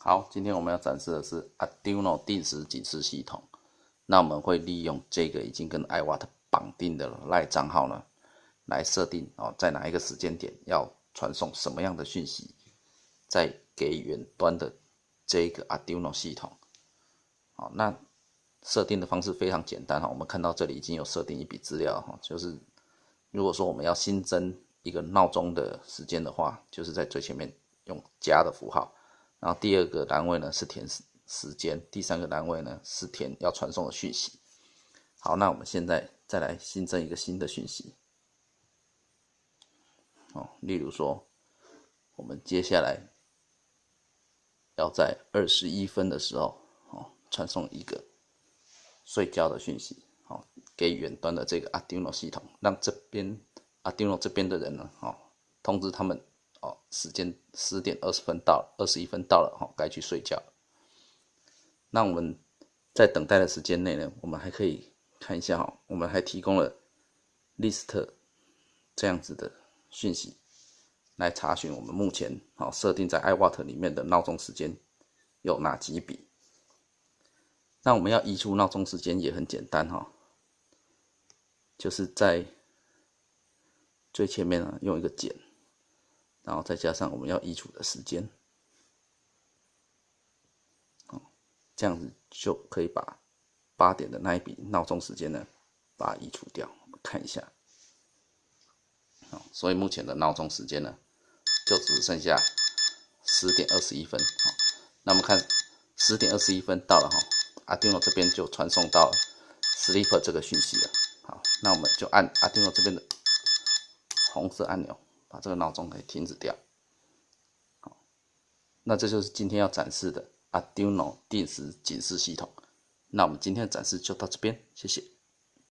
好，今天我们要展示的是 Arduino 定时警示系统。那我们会利用这个已经跟 iWatt 绑定的赖账号呢，来设定哦，在哪一个时间点要传送什么样的讯息，再给远端的这个 Arduino 系统。好，那设定的方式非常简单哈。我们看到这里已经有设定一笔资料哈，就是如果说我们要新增一个闹钟的时间的话，就是在最前面用加的符号。然后第二个单位呢是填时时间，第三个单位呢是填要传送的讯息。好，那我们现在再来新增一个新的讯息。哦，例如说，我们接下来要在二十一分的时候，哦，传送一个睡觉的讯息，哦，给远端的这个 Arduino 系统，让这边 Arduino 这边的人呢，哦，通知他们。时间十点二十分到，二十一分到了，哈，该去睡觉。那我们在等待的时间内呢，我们还可以看一下哈，我们还提供了 list 这样子的讯息，来查询我们目前好设定在 iWatt 里面的闹钟时间有哪几笔。那我们要移除闹钟时间也很简单哈，就是在最前面呢用一个减。然后再加上我们要移除的时间，哦，这样子就可以把八点的那一笔闹钟时间呢，把它移除掉。我们看一下，好，所以目前的闹钟时间呢，就只剩下十点二十一分。好，那我们看十点二十一分到了哈，阿丁诺这边就传送到 sleep 这个讯息了。好，那我们就按阿丁诺这边的红色按钮。把这个闹钟给停止掉，好，那这就是今天要展示的 Arduino 定时警示系统。那我们今天的展示就到这边，谢谢。